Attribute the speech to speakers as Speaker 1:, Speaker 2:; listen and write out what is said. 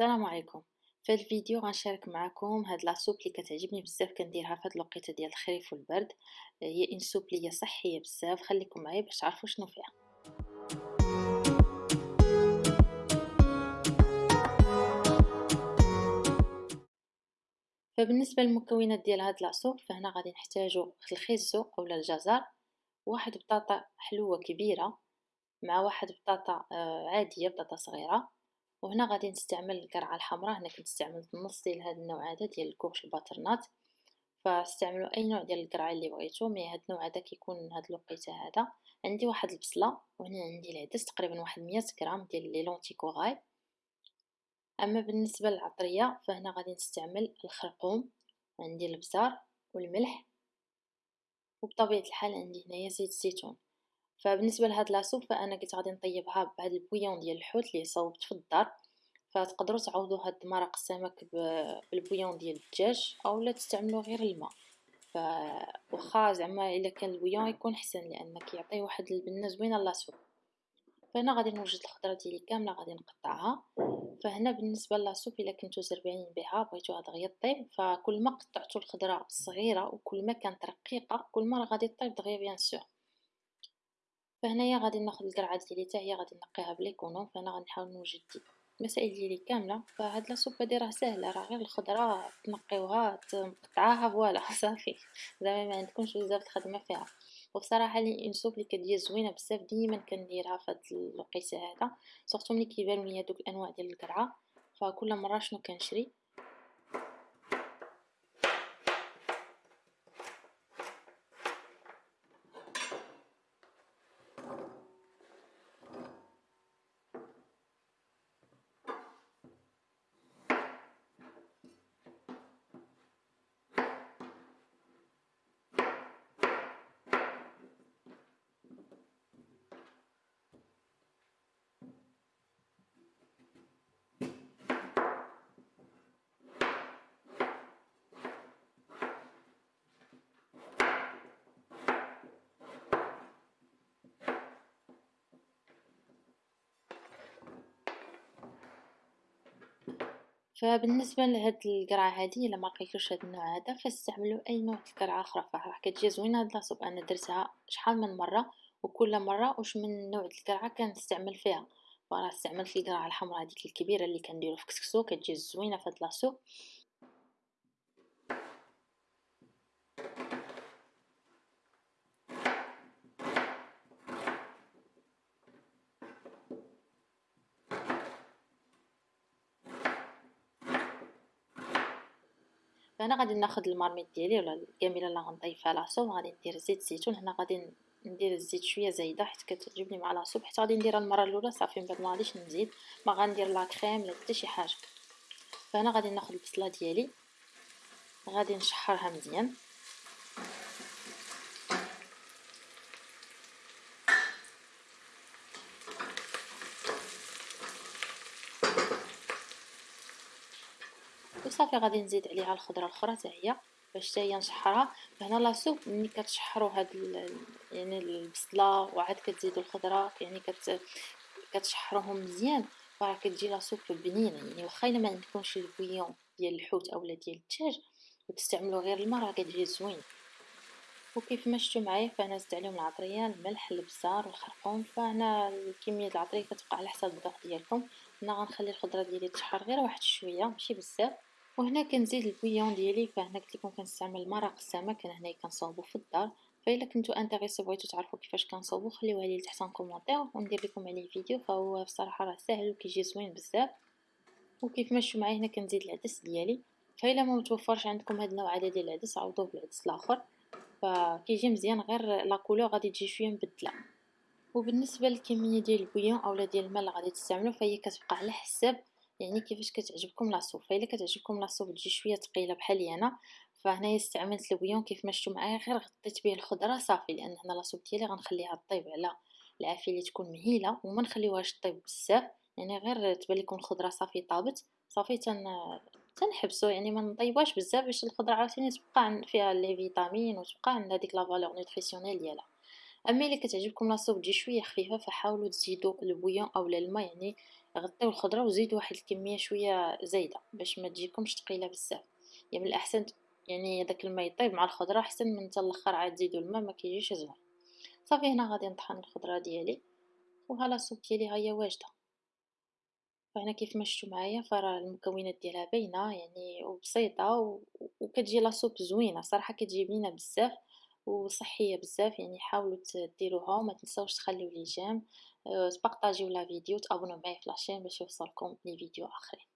Speaker 1: السلام عليكم. في الفيديو غنشارك معكم هاد لاصوب اللي كتعجبني بزاف كنديرها في هاد الوقيته ديال الخريف والبرد. هي ان سوب هي صحيه بزاف خليكم معايا باش تعرفوا شنو فيها. فبالنسبة للمكونات ديال هاد لاصوب فهنا غادي نحتاجو الخيزو اولا الجزر واحد بطاطا حلوة كبيرة مع واحد بطاطا آه، عادية بطاطا صغيرة. وهنا غادي نستعمل القرعة الحمراء. هنا كنت استعملت نص ديال هذا النوع هذا ديال ال courge ال butternut. فاستعملوا أي نوع ديال القرعة اللي بغيتو. mais هذا النوع هذا كيكون هاد الوقيتة هذا. عندي واحد البصلة وهنا عندي العدس تقريبا واحد 100 غرام ديال les lentilles corail أما بالنسبة للعطرية فهنا غادي نستعمل الخرقوم عندي البزار والملح. وبطبيعة الحال عندي هنايا زيت الزيتون فبالنسبة لهاد la soupe فأنا قلت غادي نطيبها بهاد ال bouillon ديال الحوت اللي صوبت في الدار. فتقدروا تعوضوا هاد مرق السمك بال bouillon ديال الدجاج اولا تستعملوا غير الماء. فواخا زعما إلا كان ال bouillon يكون احسن لأن كيعطي واحد البنه زوينه la soupe فهنا غادي نوجد الخضرة ديالي كاملة غادي نقطعها. فهنا بالنسبة la soupe إلا كنتو زربانين بها بغيتوها دغيا طيب فكل ما قطعتو الخضرة صغيرة وكل ما كانت رقيقة كل ما غادي طيب دغيا bien sûr. فهنايا غادي ناخذ القرعة ديالي حتى هي غادي نقيها ب l'économe فانا غنحاول نوجد المسائل ديالي كاملة. فهاد la soupe هادي راه ساهله راه غير الخضرة تنقيوها تقطعاها voilà صافي. زعما ما عندكمش بزاف الخدمة فيها. وبصراحة c'est une soupe اللي كتجي زوينة بزاف ديما كنديرها في هاد الوقيتة هذا surtout ملي كيبانوا ليا دوك الأنواع ديال القرعة. فكل مرة شنو كنشري؟ فبالنسبة لهاد القرعة هادي إلا ما هاد النوع هذا فاستعملوا أي نوع القرعه أخرى. فراح كتجي زوينة هاد لاصوب أنا درتها شحال من مرة؟ وكل مرة واش من نوع القرعة كنستعمل فيها؟ فراه استعملت القرعة الحمراء هذيك الكبيرة اللي كنديرو في كسكسو كتجي زوينة في هاد لاصوب فهنا غادي ناخذ المارميط ديالي ولا الكاميله اللي غنضيفها لاصوب غادي ندير زيت الزيتون هنا غادي ندير الزيت شوية زايدة حيت كتعجبني مع لاصوب حيت غادي نديرها المرة الأولى صافي من بعد ما غاديش نزيد. ما غندير لا كريم لا حتى شي حاجة. فهنا غادي ناخذ البصلة ديالي. غادي نشحرها مزيان. وصافي غادي نزيد عليها الخضرة الأخرى هي باش حتى نشحرها. فهنا لاصوب ملي كتشحروا هاد يعني البصلة وعاد كتزيدوا الخضرة يعني كت كتشحروهم مزيان. راه كتجي لاصوب بنينه يعني واخا إلا ما عندكمش البويون ديال الحوت اولا ديال الدجاج وتستعملوا غير الماء راه كتجي زوين. وكيف ما شفتوا معايا فانا زدت عليهم العطرية الملح البزار والخرقوم فهنا الكمية العطرية كتبقى على حسب الذوق ديالكم. هنا غنخلي الخضرة ديالي تشحر غير واحد شوية ماشي بزاف. وهنا كنزيد ال bouillon ديالي فهنا قلت لكم كنستعمل مرق السمك أنا هنايا كنصاوبو في الدار. فإلا كنتو intéressés بغيتو تعرفوا كيفاش كنصاوبو خليوها لي تحت commentaire وندير لكم عليه فيديو فهو بصراحة راه ساهل وكيجي زوين بزاف. وكيف ما شفتوا معايا هنا كنزيد العدس ديالي. فإلا ما متوفرش عندكم هاد النوع هذا ديال العدس عوضوه بالعدس الآخر. فكيجي مزيان غير la couleur غادي تجي شوية مبدلة. وبالنسبة للكمية ديال ال bouillon اولا ديال الماء اللي غادي تستعملوا فهي كتبقى على حساب يعني كيفاش كتعجبكم la soupe. فإلا كتعجبكم la soupe تجي شوية ثقيله بحالي أنا فهنايا استعملت ال bouillon كيف ما شفتوا معايا غير غطيت به الخضرة صافي لأن هنا la soupe ديالي غنخليها طيب على العافية اللي تكون مهيلة وما نخليوهاش طيب بزاف. يعني غير تبان لكم الخضرة صافي طابت صافي تن تنحبسو يعني ما نطيبوهاش بزاف باش الخضرة عاوتاني تبقى فيها les vitamines وتبقى عندها ديك la valeur nutritionnelle ديالها. أما إلا كتعجبكم لاصوب تجي شوية خفيفة فحاولوا تزيدوا البويون اولا الماء يعني غطيو الخضرة وزيدوا واحد الكمية شوية زايدة باش ما تجيكمش ثقيله بزاف. يعني من الاحسن يعني داك الماء يطيب مع الخضرة أحسن من حتى الأخر عاد تزيدوا الماء ما كيجيش زوين صافي هنا غادي نطحن الخضرة ديالي وها السوب ديالي هي واجدة. فهنا كيف ما شفتوا معايا فراه المكونات ديالها باينة يعني وبسيطة وكتجي لاصوب زوينة صراحة كتجي بنينه بزاف. وصحية بزاف يعني حاولوا ديروها وما تنساوش تخليو les j'aime. أه تبارطاجيو la vidéo تابوناو معايا في la chaîne باش يوصلكم les vidéos آخرين.